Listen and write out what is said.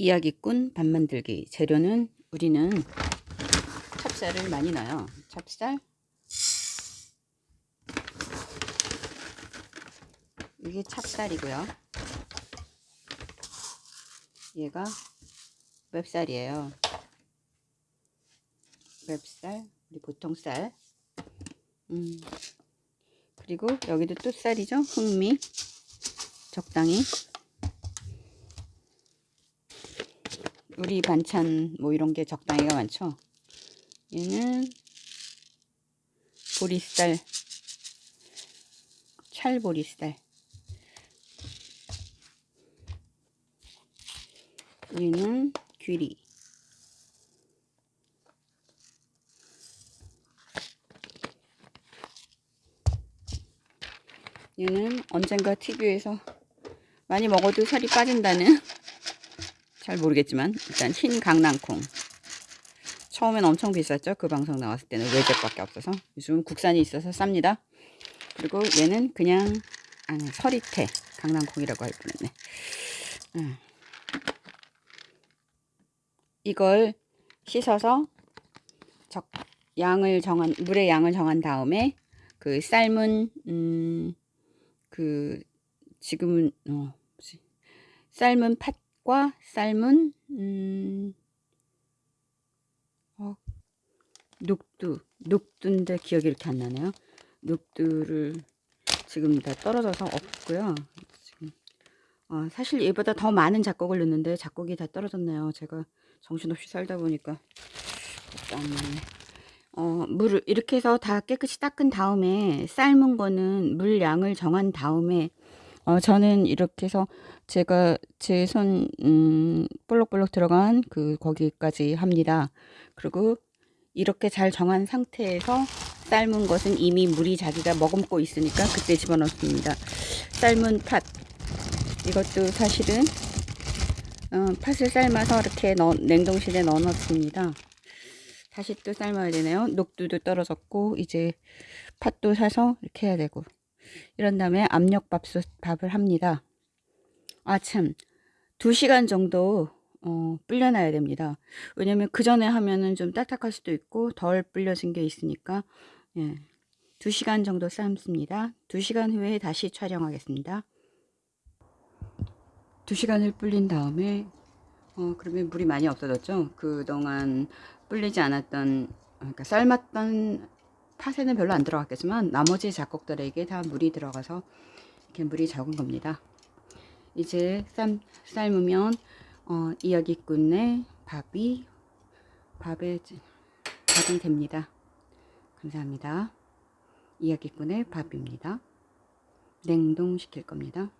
이야기꾼 밥 만들기. 재료는 우리는 찹쌀을 많이 넣어요. 찹쌀. 이게 찹쌀이고요. 얘가 맵쌀이에요. 맵쌀 우리 보통 쌀. 음. 그리고 여기도 또 쌀이죠? 흑미. 적당히 우리 반찬 뭐 이런 게 적당히가 많죠? 얘는 보리쌀 찰보리쌀. 얘는 귀리. 얘는 언젠가 TV에서 많이 먹어도 살이 빠진다는 잘 모르겠지만 일단 흰 강낭콩. 처음엔 엄청 비쌌죠? 그 방송 나왔을 때는 외제밖에 없어서. 요즘 국산이 있어서 쌉니다. 그리고 얘는 그냥 아니 서리태 강낭콩이라고 할 뻔했네. 음. 이걸 씻어서 적 양을 정한 물의 양을 정한 다음에 그 삶은 음, 그 지금은 어, 삶은 팥 과 삶은 음, 어, 녹두 녹두인데 기억이 이렇게 안 나네요. 녹두를 지금 다 떨어져서 없고요. 지금 어, 사실 얘보다 더 많은 작곡을 넣는데 작곡이 다 떨어졌네요. 제가 정신없이 살다 보니까. 어, 물을 이렇게 해서 다 깨끗이 닦은 다음에 삶은 거는 물 양을 정한 다음에 어, 저는 이렇게 해서 제가 제 손 음, 볼록볼록 들어간 그 거기까지 합니다. 그리고 이렇게 잘 정한 상태에서 삶은 것은 이미 물이 자기가 머금고 있으니까 그때 집어넣습니다. 삶은 팥 이것도 사실은 어, 팥을 삶아서 이렇게 넣, 냉동실에 넣어 놓습니다. 다시 또 삶아야 되네요. 녹두도 떨어졌고 이제 팥도 사서 이렇게 해야 되고 이런 다음에 압력밥솥 밥을 합니다. 아참 2시간 정도 어, 불려놔야 됩니다. 왜냐면 그 전에 하면은 좀 딱딱할 수도 있고 덜 불려진 게 있으니까 예. 2시간 정도 삶습니다. 2시간 후에 다시 촬영하겠습니다. 2시간을 불린 다음에 어, 그러면 물이 많이 없어졌죠. 그동안 불리지 않았던 그러니까 삶았던 팥에는 별로 안 들어갔겠지만 나머지 작곡들에게 다 물이 들어가서 이렇게 물이 적은 겁니다. 이제 삶, 삶으면 어, 이야기꾼의 밥이 밥에 밥이 됩니다. 감사합니다. 이야기꾼의 밥입니다. 냉동시킬 겁니다.